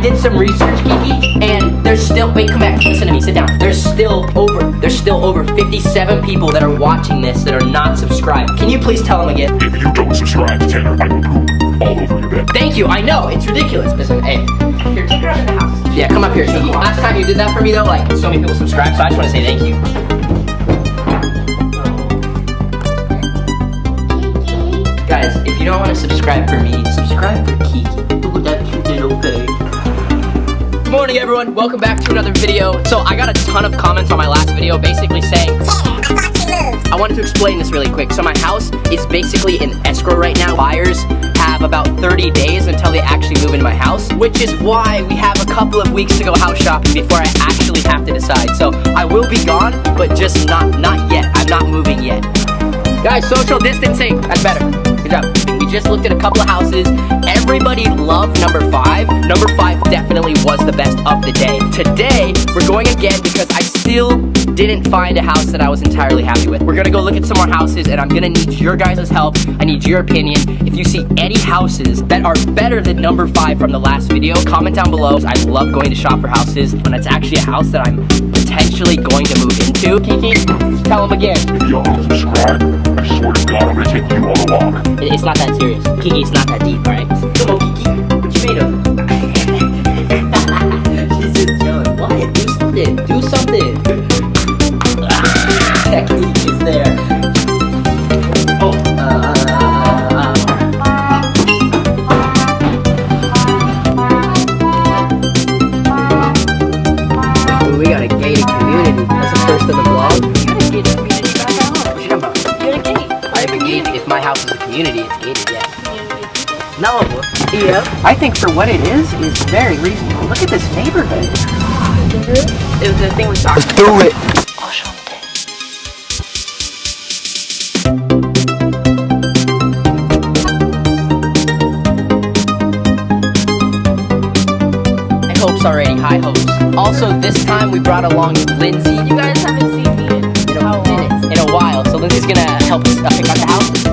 did some research, Kiki, and there's still, wait, come back, listen to me, sit down. There's still over, there's still over 57 people that are watching this that are not subscribed. Can you please tell them again? If you don't subscribe to Tanner, I will poop all over your bed. Thank you, I know, it's ridiculous. Listen, hey, here, take her out of the house. Yeah, come up here, Kiki. Last time you did that for me though, like, so many people subscribed, so I just want to say thank you. Guys, if you don't want to subscribe for me, subscribe for Kiki. Good morning, everyone. Welcome back to another video. So I got a ton of comments on my last video, basically saying, I wanted to explain this really quick. So my house is basically in escrow right now. Buyers have about 30 days until they actually move into my house, which is why we have a couple of weeks to go house shopping before I actually have to decide. So I will be gone, but just not not yet. I'm not moving yet. Guys, social distancing. That's better. Good job. Just looked at a couple of houses. Everybody loved number five. Number five definitely was the best of the day. Today, we're going again because I still didn't find a house that I was entirely happy with. We're gonna go look at some more houses and I'm gonna need your guys' help. I need your opinion. If you see any houses that are better than number five from the last video, comment down below. I love going to shop for houses when it's actually a house that I'm potentially going to move into. Kiki, tell them again. Y'all subscribe, I'm gonna take you on a walk. It- It's not that serious. Kiki, it's not that deep, alright? Come on, Kiki. What you made of? She's just chilling. What? Do something. Do something. Technique my house is a community, it's gated, yes. No. Yeah. I think for what it is, is very reasonable. Look at this neighborhood. It was the thing we saw. Do it. High hopes already, high hopes. Also, this time we brought along Lindsay. You guys haven't seen me in in a minute, in a while. So Lindsay's gonna help us pick out the houses,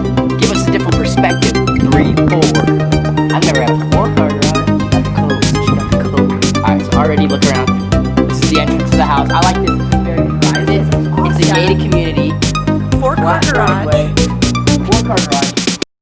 already look around. This is the entrance to the house. I like this. It's very private. It's a gated community. Four car garage. Four car garage.